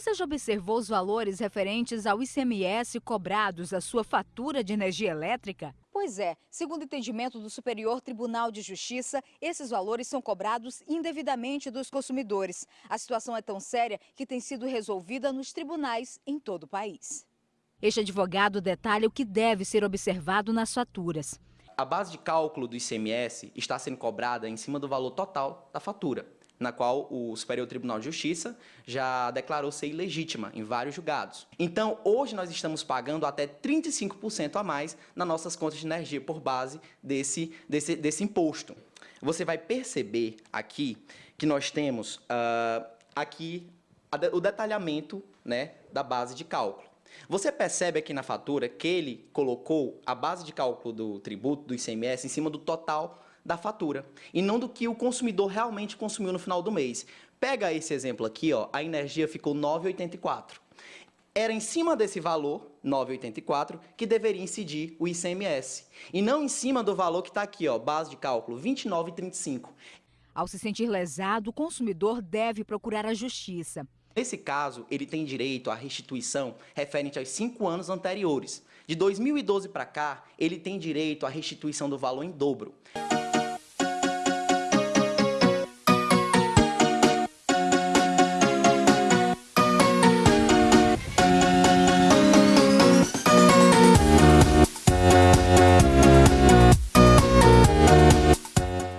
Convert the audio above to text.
Você já observou os valores referentes ao ICMS cobrados da sua fatura de energia elétrica? Pois é, segundo o entendimento do Superior Tribunal de Justiça, esses valores são cobrados indevidamente dos consumidores. A situação é tão séria que tem sido resolvida nos tribunais em todo o país. Este advogado detalha o que deve ser observado nas faturas. A base de cálculo do ICMS está sendo cobrada em cima do valor total da fatura na qual o Superior Tribunal de Justiça já declarou ser ilegítima em vários julgados. Então, hoje nós estamos pagando até 35% a mais nas nossas contas de energia por base desse, desse, desse imposto. Você vai perceber aqui que nós temos uh, aqui o detalhamento né, da base de cálculo. Você percebe aqui na fatura que ele colocou a base de cálculo do tributo, do ICMS, em cima do total da fatura e não do que o consumidor realmente consumiu no final do mês. Pega esse exemplo aqui, ó, a energia ficou 9,84. Era em cima desse valor, 9,84, que deveria incidir o ICMS. E não em cima do valor que está aqui, ó, base de cálculo, 29,35. Ao se sentir lesado, o consumidor deve procurar a justiça. Nesse caso, ele tem direito à restituição referente aos cinco anos anteriores. De 2012 para cá, ele tem direito à restituição do valor em dobro.